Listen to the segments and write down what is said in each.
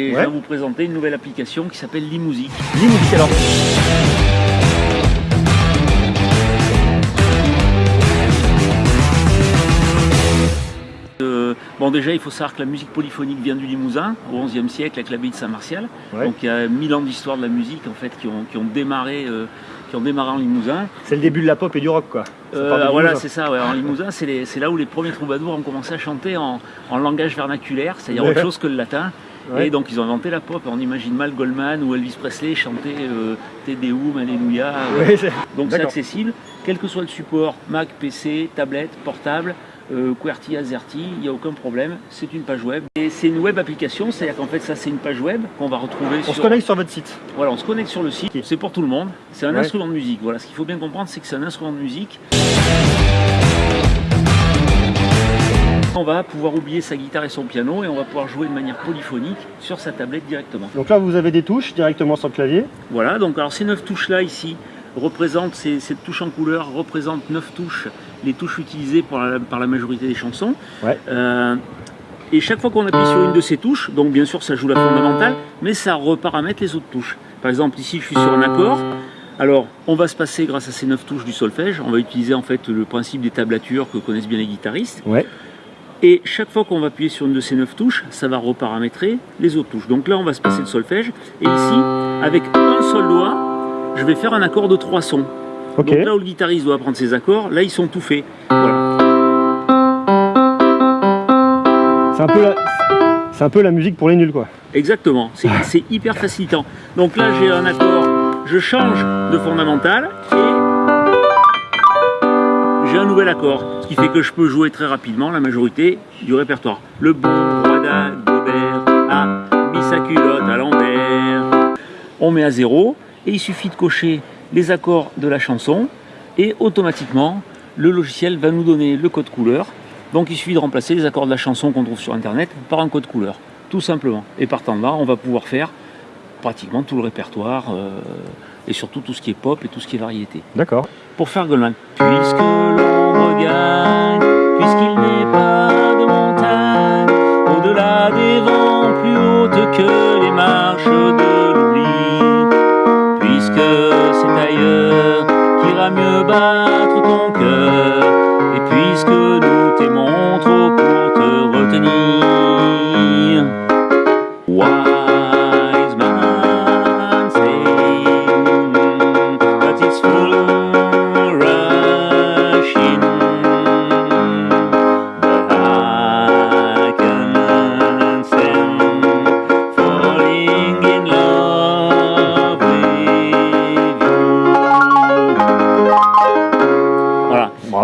Et je vais vous présenter une nouvelle application qui s'appelle Limusic. Limusic alors. Euh, bon déjà il faut savoir que la musique polyphonique vient du Limousin au XIe siècle avec l'abbaye de Saint-Martial. Ouais. Donc il y a mille ans d'histoire de la musique en fait qui ont, qui ont démarré euh, qui ont démarré en Limousin. C'est le début de la pop et du rock quoi. Euh, voilà c'est ça, ouais. en Limousin c'est là où les premiers troubadours ont commencé à chanter en, en langage vernaculaire, c'est-à-dire autre chose que le latin. Ouais. Et donc ils ont inventé la pop, on imagine mal Goldman ou Elvis Presley chanter euh, Alléluia. Ouais, Donc c'est accessible, quel que soit le support, Mac, PC, tablette, portable, euh, QWERTY, AZERTY, il n'y a aucun problème, c'est une page web. Et c'est une web application, c'est-à-dire qu'en fait ça c'est une page web qu'on va retrouver On sur... se connecte sur votre site. Voilà, on se connecte sur le site, c'est pour tout le monde, c'est un instrument de musique. Voilà, ce qu'il faut bien comprendre c'est que c'est un instrument de musique. On va pouvoir oublier sa guitare et son piano et on va pouvoir jouer de manière polyphonique sur sa tablette directement. Donc là vous avez des touches directement sur le clavier. Voilà, donc alors ces neuf touches là ici représentent, ces, cette touche en couleur représente neuf touches, les touches utilisées par la, par la majorité des chansons. Ouais. Euh, et chaque fois qu'on appuie sur une de ces touches, donc bien sûr ça joue la fondamentale, mais ça reparamètre les autres touches. Par exemple ici je suis sur un accord, alors on va se passer grâce à ces neuf touches du solfège, on va utiliser en fait le principe des tablatures que connaissent bien les guitaristes. Ouais. Et chaque fois qu'on va appuyer sur une de ces neuf touches, ça va reparamétrer les autres touches. Donc là, on va se passer le solfège. Et ici, avec un seul doigt, je vais faire un accord de trois sons. Donc là où le guitariste doit prendre ses accords, là, ils sont tout faits. Voilà. C'est un peu la... c'est un peu la musique pour les nuls quoi. Exactement. C'est hyper facilitant. Donc là, j'ai un accord, je change de fondamental et un nouvel accord. Ce qui fait que je peux jouer très rapidement la majorité du répertoire. Le bon roi d'Agobert a mis sa culotte à l'envers. On met à zéro et il suffit de cocher les accords de la chanson et automatiquement le logiciel va nous donner le code couleur. Donc il suffit de remplacer les accords de la chanson qu'on trouve sur internet par un code couleur, tout simplement. Et partant de là, on va pouvoir faire pratiquement tout le répertoire euh, et surtout tout ce qui est pop et tout ce qui est variété. D'accord. Pour faire Goldman. Puisque l'ombre gagne, puisqu'il n'est pas de montagne, au-delà des vents plus hautes que les marches de l'oubli, puisque c'est ailleurs qu'ira mieux battre ton cœur, et puisque nous t'aimons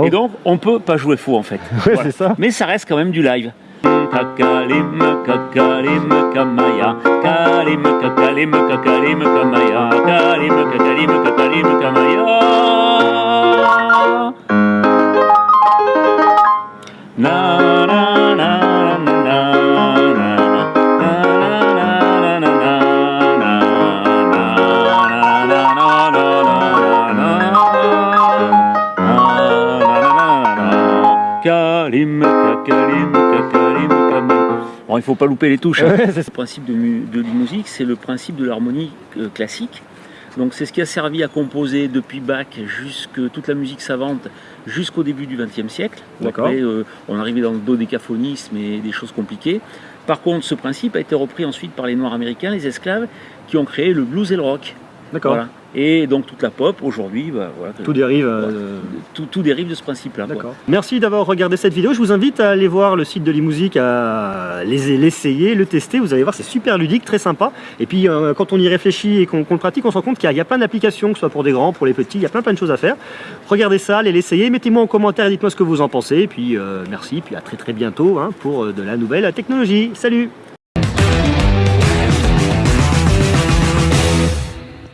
Bravo. Et donc, on peut pas jouer faux en fait. Ouais, Voilà. c'est ça. Mais ça reste quand même du live. Kalim. Bon, il faut pas louper les touches. hein. Le principe de, musique, c'est le principe de l'harmonie euh, classique. Donc c'est ce qui a servi à composer depuis Bach jusque toute la musique savante jusqu'au début du XXe siècle. Après, euh, on arrivait dans le dodécaphonisme et des choses compliquées. Par contre, ce principe a été repris ensuite par les Noirs américains, les esclaves, qui ont créé le blues et le rock. D'accord. Voilà. Et donc toute la pop aujourd'hui, bah, voilà, Tout dérive. euh, tout, tout dérive de ce principe-là. D'accord. Merci d'avoir regardé cette vidéo. Je vous invite à aller voir le site de Limusic, à les- l'essayer, le tester. Vous allez voir, c'est super ludique, très sympa. Et puis, euh, quand on y réfléchit et qu'on le pratique, on se rend compte qu'il y, a- il y a plein d'applications, que ce soit pour des grands, pour les petits. Il y a plein plein de choses à faire. Regardez ça, allez l'essayer. Mettez-moi en commentaire dites-moi ce que vous en pensez. Et puis, euh, merci. Puis à très très bientôt hein, pour de la nouvelle technologie. Salut